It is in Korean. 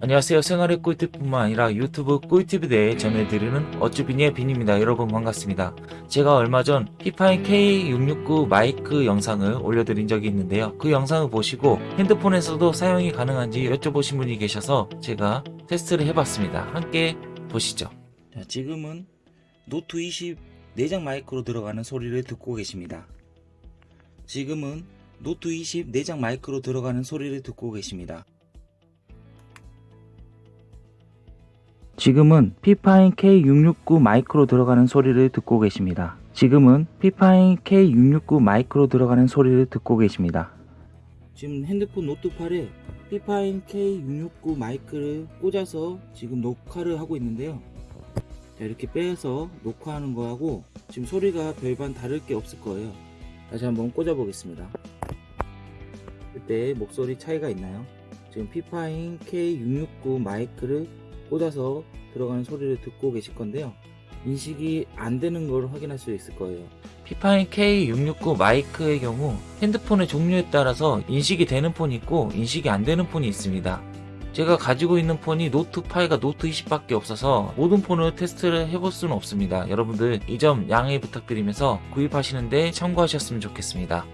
안녕하세요. 생활의 꿀팁뿐만 아니라 유튜브 꿀팁에 대해 전해드리는 어쭈빈의 빈입니다. 여러분 반갑습니다. 제가 얼마 전 피파인 K669 마이크 영상을 올려드린 적이 있는데요. 그 영상을 보시고 핸드폰에서도 사용이 가능한지 여쭤보신 분이 계셔서 제가 테스트를 해봤습니다. 함께 보시죠. 자, 지금은 노트 20 내장 마이크로 들어가는 소리를 듣고 계십니다. 지금은 노트 20 내장 마이크로 들어가는 소리를 듣고 계십니다 지금은 피파인 K669 마이크로 들어가는 소리를 듣고 계십니다. 지금은 피파인 K669 마이크로 들어가는 소리를 듣고 계십니다. 지금 핸드폰 노트 8에 피파인 K669 마이크를 꽂아서 지금 녹화를 하고 있는데요. 자, 이렇게 빼서 녹화하는 거하고 지금 소리가 별반 다를 게 없을 거예요. 다시 한번 꽂아 보겠습니다. 그때 목소리 차이가 있나요? 지금 피파인 K669 마이크를 꽂아서 들어가는 소리를 듣고 계실 건데요. 인식이 안 되는 걸 확인할 수 있을 거예요. 피파인 K669 마이크의 경우 핸드폰의 종류에 따라서 인식이 되는 폰이 있고 인식이 안 되는 폰이 있습니다. 제가 가지고 있는 폰이 노트 8과 노트 20밖에 없어서 모든 폰을 테스트를 해볼 수는 없습니다. 여러분들 이 점 양해 부탁드리면서 구입하시는데 참고하셨으면 좋겠습니다.